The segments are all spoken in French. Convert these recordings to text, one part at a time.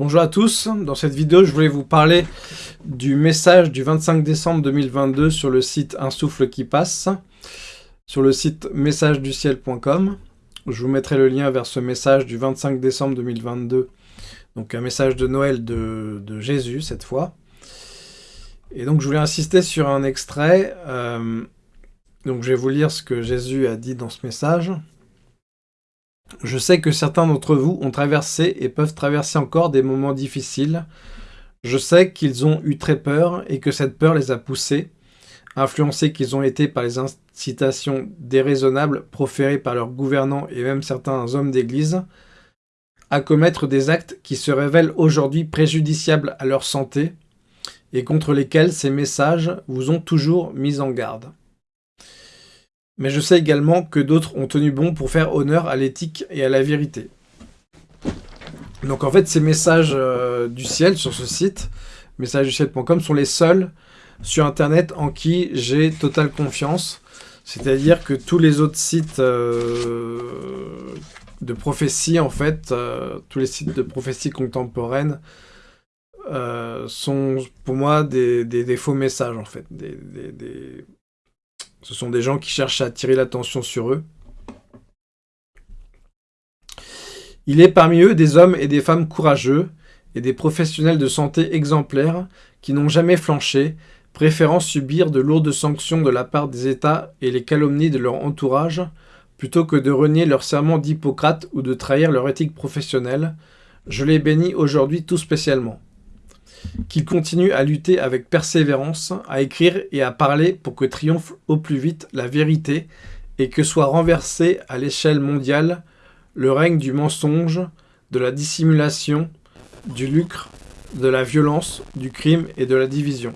Bonjour à tous, dans cette vidéo je voulais vous parler du message du 25 décembre 2022 sur le site Un souffle qui passe, sur le site messageduciel.com. Je vous mettrai le lien vers ce message du 25 décembre 2022, donc un message de Noël de, Jésus cette fois. Et donc je voulais insister sur un extrait, euh, donc je vais vous lire ce que Jésus a dit dans ce message. Je sais que certains d'entre vous ont traversé et peuvent traverser encore des moments difficiles. Je sais qu'ils ont eu très peur et que cette peur les a poussés, influencés qu'ils ont été par les incitations déraisonnables proférées par leurs gouvernants et même certains hommes d'église, à commettre des actes qui se révèlent aujourd'hui préjudiciables à leur santé et contre lesquels ces messages vous ont toujours mis en garde mais je sais également que d'autres ont tenu bon pour faire honneur à l'éthique et à la vérité. Donc en fait, ces messages euh, du ciel sur ce site, messagesduciel.com, sont les seuls sur Internet en qui j'ai totale confiance. C'est-à-dire que tous les autres sites euh, de prophétie, en fait, euh, tous les sites de prophétie contemporaine, sont pour moi des, faux messages, en fait, des, ce sont des gens qui cherchent à attirer l'attention sur eux. Il est parmi eux des hommes et des femmes courageux et des professionnels de santé exemplaires qui n'ont jamais flanché, préférant subir de lourdes sanctions de la part des États et les calomnies de leur entourage, plutôt que de renier leur serment d'Hippocrate ou de trahir leur éthique professionnelle. Je les bénis aujourd'hui tout spécialement qu'il continue à lutter avec persévérance, à écrire et à parler pour que triomphe au plus vite la vérité et que soit renversé à l'échelle mondiale le règne du mensonge, de la dissimulation, du lucre, de la violence, du crime et de la division.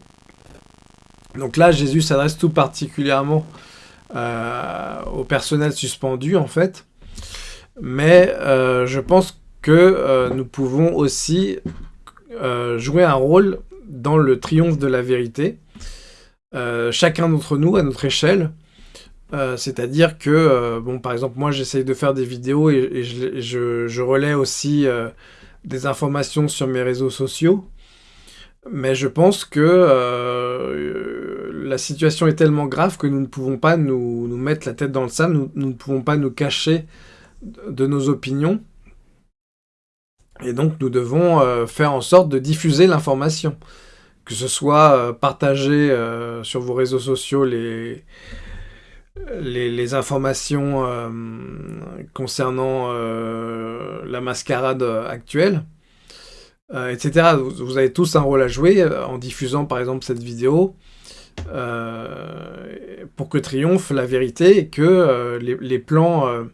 Donc là, Jésus s'adresse tout particulièrement euh, au personnel suspendu, en fait. Mais euh, je pense que euh, nous pouvons aussi euh, jouer un rôle dans le triomphe de la vérité. Euh, chacun d'entre nous, à notre échelle, euh, c'est-à-dire que, bon, par exemple, moi, j'essaye de faire des vidéos et, je, relais aussi des informations sur mes réseaux sociaux. Mais je pense que la situation est tellement grave que nous ne pouvons pas nous, mettre la tête dans le sable, nous, ne pouvons pas nous cacher de nos opinions. Et donc nous devons euh, faire en sorte de diffuser l'information. Que ce soit euh, partager euh, sur vos réseaux sociaux les, les, informations concernant la mascarade actuelle, etc. Vous, avez tous un rôle à jouer en diffusant par exemple cette vidéo pour que triomphe la vérité et que les, plans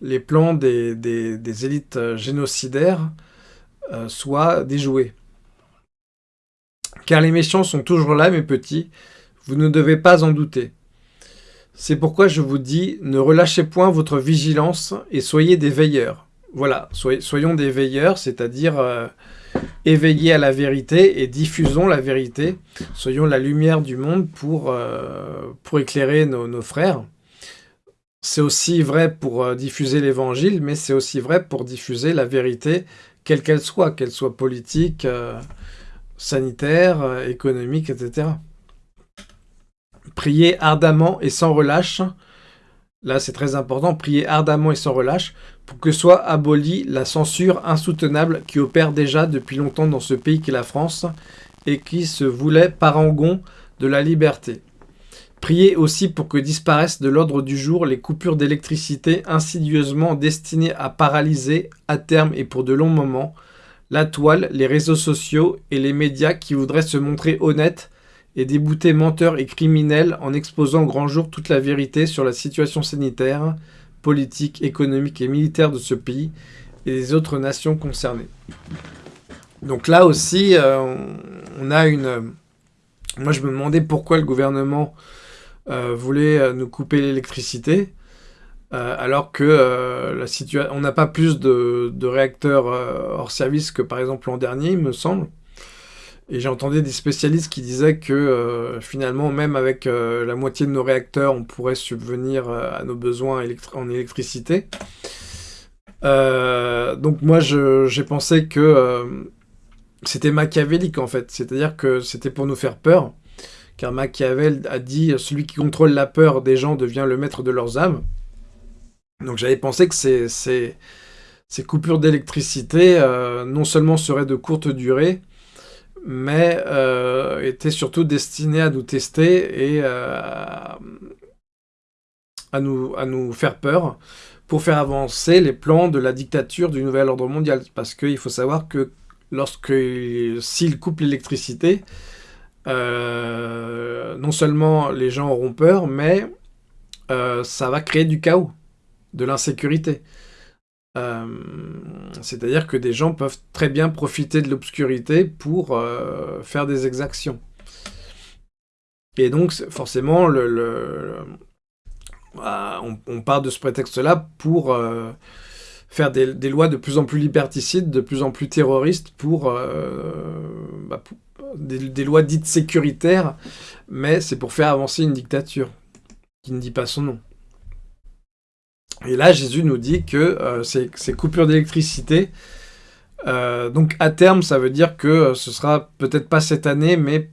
les plans des, élites euh, génocidaires euh, soient déjoués. Car les méchants sont toujours là, mes petits, vous ne devez pas en douter. C'est pourquoi je vous dis, ne relâchez point votre vigilance et soyez des veilleurs. Voilà, soyons des veilleurs, c'est-à-dire euh, éveillés à la vérité et diffusons la vérité. Soyons la lumière du monde pour, pour éclairer nos frères. C'est aussi vrai pour euh, diffuser l'évangile, mais c'est aussi vrai pour diffuser la vérité, quelle qu'elle soit, qu'elle soit politique, euh, sanitaire, euh, économique, etc. Priez ardemment et sans relâche, là c'est très important, priez ardemment et sans relâche, pour que soit abolie la censure insoutenable qui opère déjà depuis longtemps dans ce pays qu'est la France, et qui se voulait parangon de la liberté. Priez aussi pour que disparaissent de l'ordre du jour les coupures d'électricité insidieusement destinées à paralyser, à terme et pour de longs moments, la toile, les réseaux sociaux et les médias qui voudraient se montrer honnêtes et débouter menteurs et criminels en exposant au grand jour toute la vérité sur la situation sanitaire, politique, économique et militaire de ce pays et des autres nations concernées. Donc là aussi, euh, on a une... Moi, je me demandais pourquoi le gouvernement euh, voulait euh, nous couper l'électricité, euh, alors que la situation, on n'a pas plus de, réacteurs hors service que par exemple l'an dernier, il me semble. Et j'ai entendu des spécialistes qui disaient que finalement, même avec la moitié de nos réacteurs, on pourrait subvenir à nos besoins en électricité. donc moi, j'ai pensé que c'était machiavélique, en fait. C'est-à-dire que c'était pour nous faire peur. Car Machiavel a dit « Celui qui contrôle la peur des gens devient le maître de leurs âmes ». Donc j'avais pensé que ces, coupures d'électricité non seulement seraient de courte durée, mais euh, était surtout destiné à nous tester et euh, à, nous, à nous faire peur pour faire avancer les plans de la dictature du nouvel ordre mondial. Parce qu'il faut savoir que lorsque s'il coupe l'électricité, euh, non seulement les gens auront peur, mais ça va créer du chaos, de l'insécurité. Euh, c'est-à-dire que des gens peuvent très bien profiter de l'obscurité pour euh, faire des exactions. Et donc, forcément, bah, on, part de ce prétexte-là pour euh, faire des, lois de plus en plus liberticides, de plus en plus terroristes, pour, bah, des, lois dites sécuritaires, mais c'est pour faire avancer une dictature, qui ne dit pas son nom. Et là, Jésus nous dit que euh, ces, coupures d'électricité, euh, donc à terme, ça veut dire que euh, ce sera peut-être pas cette année, mais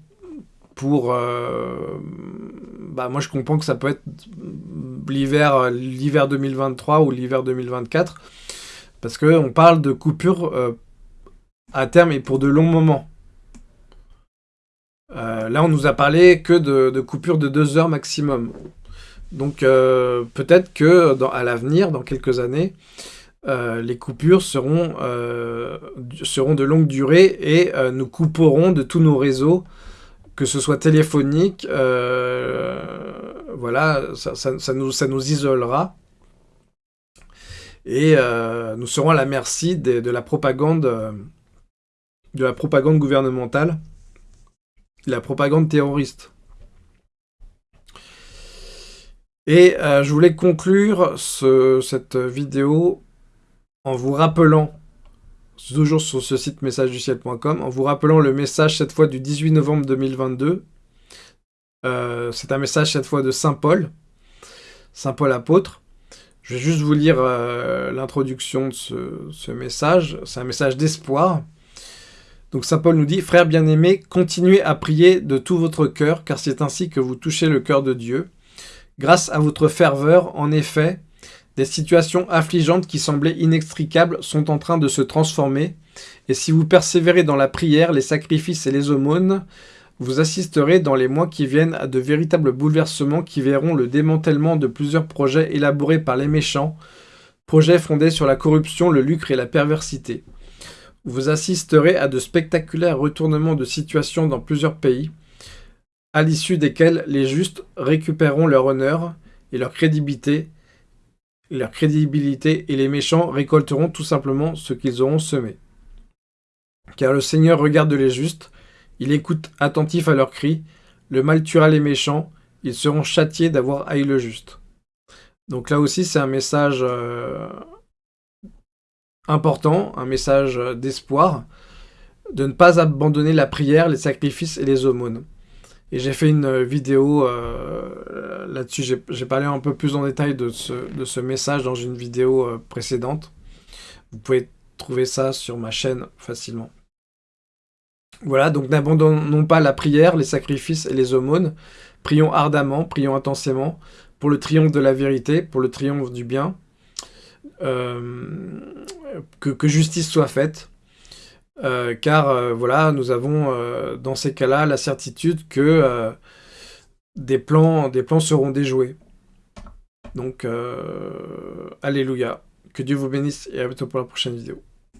pour... bah, moi, je comprends que ça peut être l'hiver 2023 ou l'hiver 2024, parce qu'on parle de coupures à terme et pour de longs moments. là, on nous a parlé que de, de coupures de deux heures maximum. Donc euh, peut-être que à l'avenir, dans quelques années, euh, les coupures seront, euh, seront de longue durée et nous couperons de tous nos réseaux, que ce soit téléphonique, voilà, ça, nous, ça nous isolera. Et nous serons à la merci de, de, la propagande de la propagande gouvernementale, la propagande terroriste. Et euh, je voulais conclure cette vidéo en vous rappelant, toujours sur ce site messageduciel.com, en vous rappelant le message cette fois du 18 novembre 2022. Euh, c'est un message cette fois de Saint Paul, Saint Paul apôtre. Je vais juste vous lire euh, l'introduction de ce, ce message. C'est un message d'espoir. Donc Saint Paul nous dit « Frères bien-aimés, continuez à prier de tout votre cœur, car c'est ainsi que vous touchez le cœur de Dieu. Grâce à votre ferveur, en effet, des situations affligeantes qui semblaient inextricables sont en train de se transformer, et si vous persévérez dans la prière, les sacrifices et les aumônes, vous assisterez dans les mois qui viennent à de véritables bouleversements qui verront le démantèlement de plusieurs projets élaborés par les méchants, projets fondés sur la corruption, le lucre et la perversité. Vous assisterez à de spectaculaires retournements de situation dans plusieurs pays, à l'issue desquels les justes récupéreront leur honneur et leur crédibilité, leur crédibilité et les méchants récolteront tout simplement ce qu'ils auront semé. Car le Seigneur regarde les justes, il écoute attentif à leurs cris, le mal tuera les méchants, ils seront châtiés d'avoir haï le juste. Donc là aussi c'est un message euh, important, un message d'espoir, de ne pas abandonner la prière, les sacrifices et les aumônes. Et j'ai fait une euh, vidéo euh, là-dessus, j'ai parlé un peu plus en détail de ce, message dans une vidéo euh, précédente. Vous pouvez trouver ça sur ma chaîne facilement. Voilà, donc n'abandonnons pas la prière, les sacrifices et les aumônes. Prions ardemment, prions intensément pour le triomphe de la vérité, pour le triomphe du bien. que justice soit faite. Euh, car euh, voilà, nous avons euh, dans ces cas-là la certitude que des, plans, des plans seront déjoués. Donc, Alléluia. Que Dieu vous bénisse et à bientôt pour la prochaine vidéo.